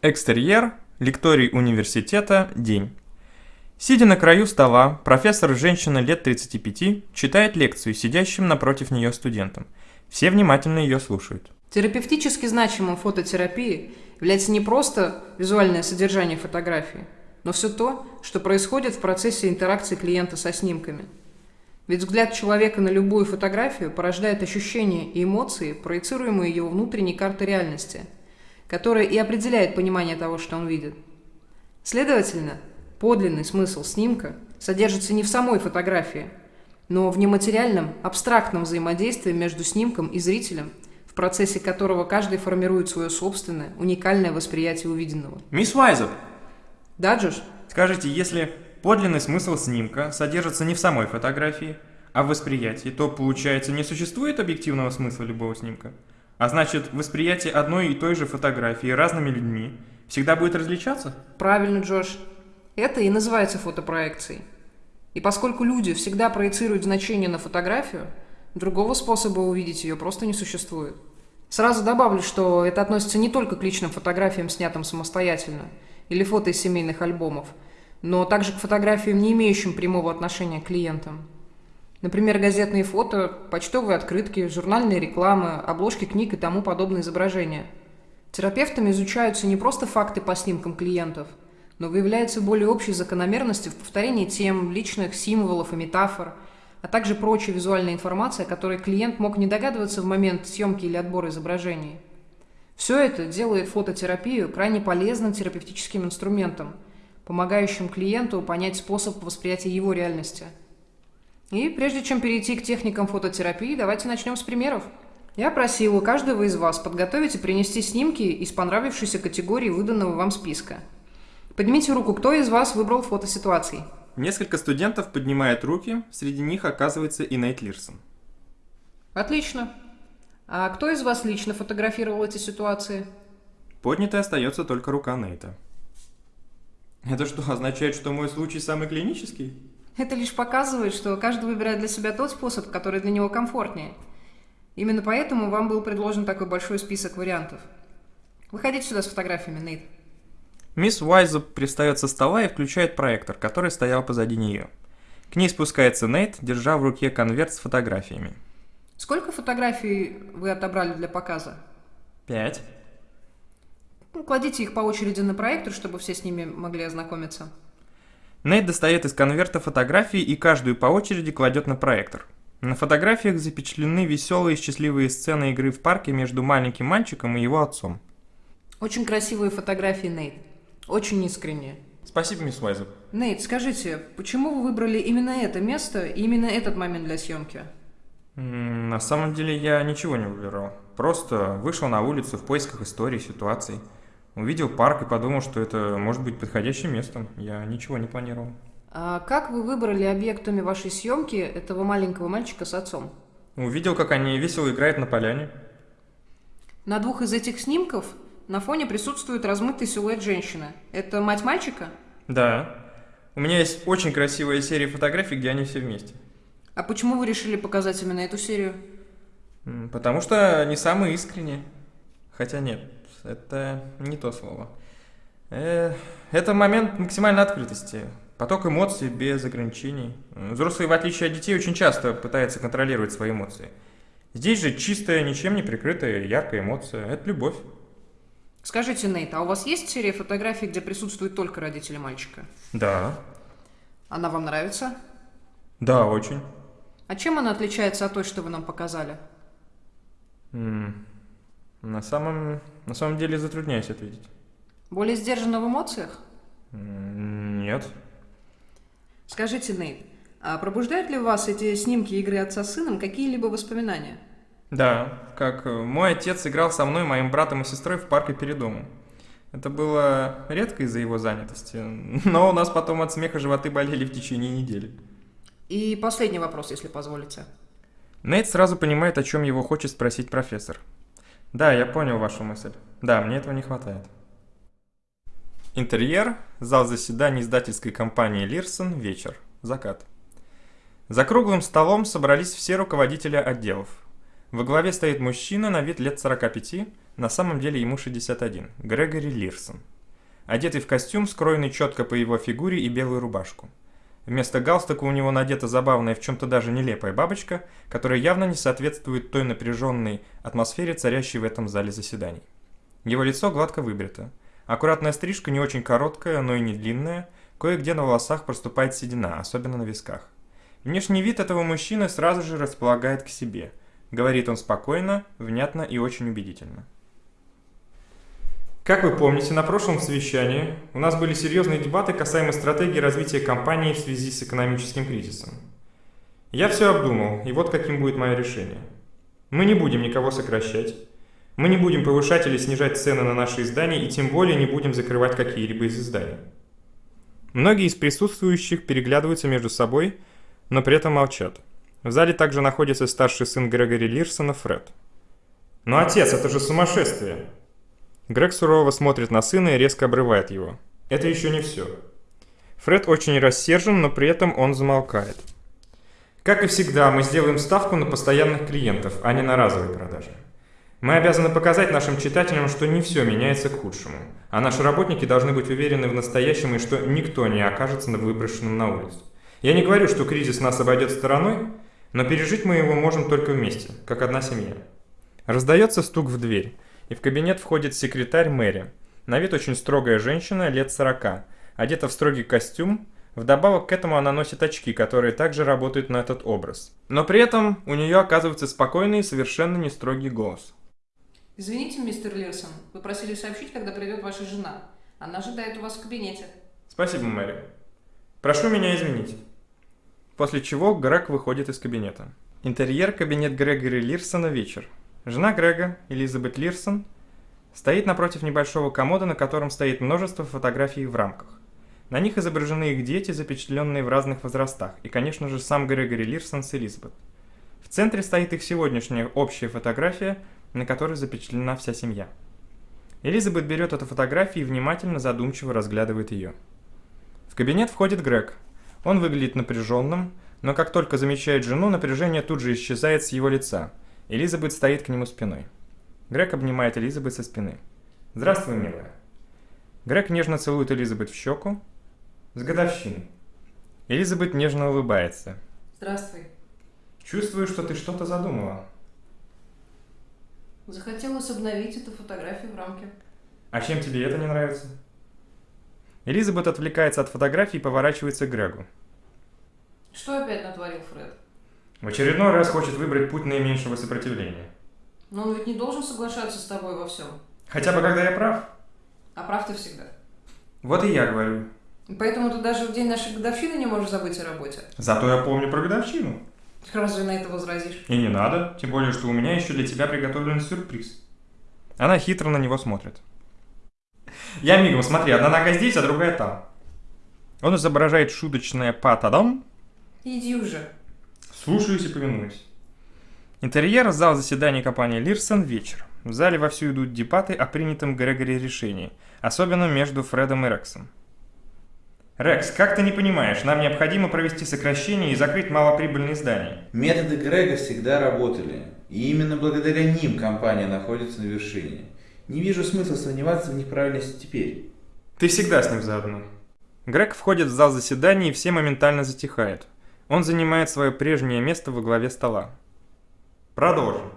Экстерьер, лекторий университета, день. Сидя на краю стола, профессор, женщина лет 35, читает лекцию сидящим напротив нее студентам. Все внимательно ее слушают. Терапевтически значимым фототерапии является не просто визуальное содержание фотографии, но все то, что происходит в процессе интеракции клиента со снимками. Ведь взгляд человека на любую фотографию порождает ощущения и эмоции, проецируемые его внутренней картой реальности – которое и определяет понимание того, что он видит. Следовательно, подлинный смысл снимка содержится не в самой фотографии, но в нематериальном, абстрактном взаимодействии между снимком и зрителем, в процессе которого каждый формирует свое собственное, уникальное восприятие увиденного. Мисс Вайзер! Да, Джош? Скажите, если подлинный смысл снимка содержится не в самой фотографии, а в восприятии, то, получается, не существует объективного смысла любого снимка? А значит, восприятие одной и той же фотографии разными людьми всегда будет различаться? Правильно, Джош. Это и называется фотопроекцией. И поскольку люди всегда проецируют значение на фотографию, другого способа увидеть ее просто не существует. Сразу добавлю, что это относится не только к личным фотографиям, снятым самостоятельно, или фото из семейных альбомов, но также к фотографиям, не имеющим прямого отношения к клиентам. Например, газетные фото, почтовые открытки, журнальные рекламы, обложки книг и тому подобное изображения. Терапевтами изучаются не просто факты по снимкам клиентов, но выявляются более общие закономерности в повторении тем, личных символов и метафор, а также прочая визуальная информация, о которой клиент мог не догадываться в момент съемки или отбора изображений. Все это делает фототерапию крайне полезным терапевтическим инструментом, помогающим клиенту понять способ восприятия его реальности – и прежде чем перейти к техникам фототерапии, давайте начнем с примеров. Я просил у каждого из вас подготовить и принести снимки из понравившейся категории выданного вам списка. Поднимите руку, кто из вас выбрал фотоситуации? Несколько студентов поднимают руки, среди них оказывается и Нейт Лирсон. Отлично. А кто из вас лично фотографировал эти ситуации? Поднятой остается только рука Нейта. Это что, означает, что мой случай самый клинический? Это лишь показывает, что каждый выбирает для себя тот способ, который для него комфортнее. Именно поэтому вам был предложен такой большой список вариантов. Выходите сюда с фотографиями, Нейт. Мисс Уайза пристает со стола и включает проектор, который стоял позади нее. К ней спускается Нейт, держа в руке конверт с фотографиями. Сколько фотографий вы отобрали для показа? Пять. Ну, кладите их по очереди на проектор, чтобы все с ними могли ознакомиться. Нейт достает из конверта фотографии и каждую по очереди кладет на проектор. На фотографиях запечатлены веселые и счастливые сцены игры в парке между маленьким мальчиком и его отцом. Очень красивые фотографии, Нейт. Очень искренние. Спасибо, мисс Уайзер. Нейт, скажите, почему вы выбрали именно это место и именно этот момент для съемки? На самом деле я ничего не выбирал. Просто вышел на улицу в поисках истории, ситуаций. Увидел парк и подумал, что это может быть подходящим местом. Я ничего не планировал. А как вы выбрали объектами вашей съемки этого маленького мальчика с отцом? Увидел, как они весело играют на поляне. На двух из этих снимков на фоне присутствует размытый силуэт женщины. Это мать мальчика? Да. У меня есть очень красивая серия фотографий, где они все вместе. А почему вы решили показать именно эту серию? Потому что они самые искренние. Хотя нет, это не то слово. Э, это момент максимальной открытости. Поток эмоций без ограничений. Взрослые, в отличие от детей, очень часто пытаются контролировать свои эмоции. Здесь же чистая, ничем не прикрытая, яркая эмоция. Это любовь. Скажите, Нейт, а у вас есть серия фотографий, где присутствуют только родители мальчика? Да. Она вам нравится? Да, очень. А чем она отличается от той, что вы нам показали? М на самом, на самом деле затрудняюсь ответить. Более сдержанно в эмоциях? Нет. Скажите, Нейт, а пробуждают ли у вас эти снимки игры отца с сыном какие-либо воспоминания? Да, как э, мой отец играл со мной, моим братом и сестрой в парке перед домом. Это было редко из-за его занятости, но у нас потом от смеха животы болели в течение недели. И последний вопрос, если позволите. Нейт сразу понимает, о чем его хочет спросить профессор. Да, я понял вашу мысль. Да, мне этого не хватает. Интерьер, зал заседаний издательской компании Лирсон, вечер, закат. За круглым столом собрались все руководители отделов. Во главе стоит мужчина на вид лет 45, На самом деле ему 61. Грегори Лирсон. Одетый в костюм, скроенный четко по его фигуре и белую рубашку. Вместо галстука у него надета забавная, в чем-то даже нелепая бабочка, которая явно не соответствует той напряженной атмосфере, царящей в этом зале заседаний. Его лицо гладко выбрито. Аккуратная стрижка не очень короткая, но и не длинная, кое-где на волосах проступает седина, особенно на висках. Внешний вид этого мужчины сразу же располагает к себе. Говорит он спокойно, внятно и очень убедительно. Как вы помните, на прошлом совещании у нас были серьезные дебаты касаемо стратегии развития компании в связи с экономическим кризисом. Я все обдумал, и вот каким будет мое решение. Мы не будем никого сокращать, мы не будем повышать или снижать цены на наши издания, и тем более не будем закрывать какие-либо из изданий. Многие из присутствующих переглядываются между собой, но при этом молчат. В зале также находится старший сын Грегори Лирсона, Фред. «Но отец, это же сумасшествие!» Грег сурово смотрит на сына и резко обрывает его. Это еще не все. Фред очень рассержен, но при этом он замолкает. Как и всегда, мы сделаем ставку на постоянных клиентов, а не на разовые продажи. Мы обязаны показать нашим читателям, что не все меняется к худшему, а наши работники должны быть уверены в настоящем и что никто не окажется выброшенным на улицу. Я не говорю, что кризис нас обойдет стороной, но пережить мы его можем только вместе, как одна семья. Раздается стук в дверь и в кабинет входит секретарь Мэри. На вид очень строгая женщина, лет 40, одета в строгий костюм, Вдобавок к этому она носит очки, которые также работают на этот образ. Но при этом у нее оказывается спокойный и совершенно не строгий голос. Извините, мистер Лирсон, вы просили сообщить, когда придет ваша жена. Она ожидает у вас в кабинете. Спасибо, Мэри. Прошу меня извинить. После чего Грег выходит из кабинета. Интерьер кабинет Грегори Лирсона вечер. Жена Грега, Элизабет Лирсон, стоит напротив небольшого комода, на котором стоит множество фотографий в рамках. На них изображены их дети, запечатленные в разных возрастах, и, конечно же, сам Грегори Лирсон с Элизабет. В центре стоит их сегодняшняя общая фотография, на которой запечатлена вся семья. Элизабет берет эту фотографию и внимательно, задумчиво разглядывает ее. В кабинет входит Грег. Он выглядит напряженным, но как только замечает жену, напряжение тут же исчезает с его лица – Элизабет стоит к нему спиной. Грег обнимает Элизабет со спины. «Здравствуй, милая». Грег нежно целует Элизабет в щеку. «С годовщиной». Элизабет нежно улыбается. «Здравствуй». «Чувствую, что ты что-то задумала». Захотелось обновить эту фотографию в рамке. «А чем тебе это не нравится?» Элизабет отвлекается от фотографии и поворачивается к Грегу. Что опять натворил Фред? В очередной раз хочет выбрать путь наименьшего сопротивления. Но он ведь не должен соглашаться с тобой во всем. Хотя бы когда я прав. А прав ты всегда. Вот и я говорю. Поэтому ты даже в день нашей годовщины не можешь забыть о работе. Зато я помню про годовщину. Разве на это возразишь? И не надо, тем более, что у меня еще для тебя приготовлен сюрприз. Она хитро на него смотрит. Я мигом, смотри, одна нога здесь, а другая там. Он изображает шуточное «па-та-дам». Иди уже. Слушаюсь и повинуюсь. Интерьер зал заседаний компании Лирсон вечер. В зале вовсю идут дебаты о принятом Грегори решении, особенно между Фредом и Рексом. Рекс, как ты не понимаешь, нам необходимо провести сокращение и закрыть малоприбыльные здания. Методы Грега всегда работали, и именно благодаря ним компания находится на вершине. Не вижу смысла сомневаться в них правильности теперь. Ты всегда с ним заодно. Грег входит в зал заседаний и все моментально затихают. Он занимает свое прежнее место во главе стола. Продолжим.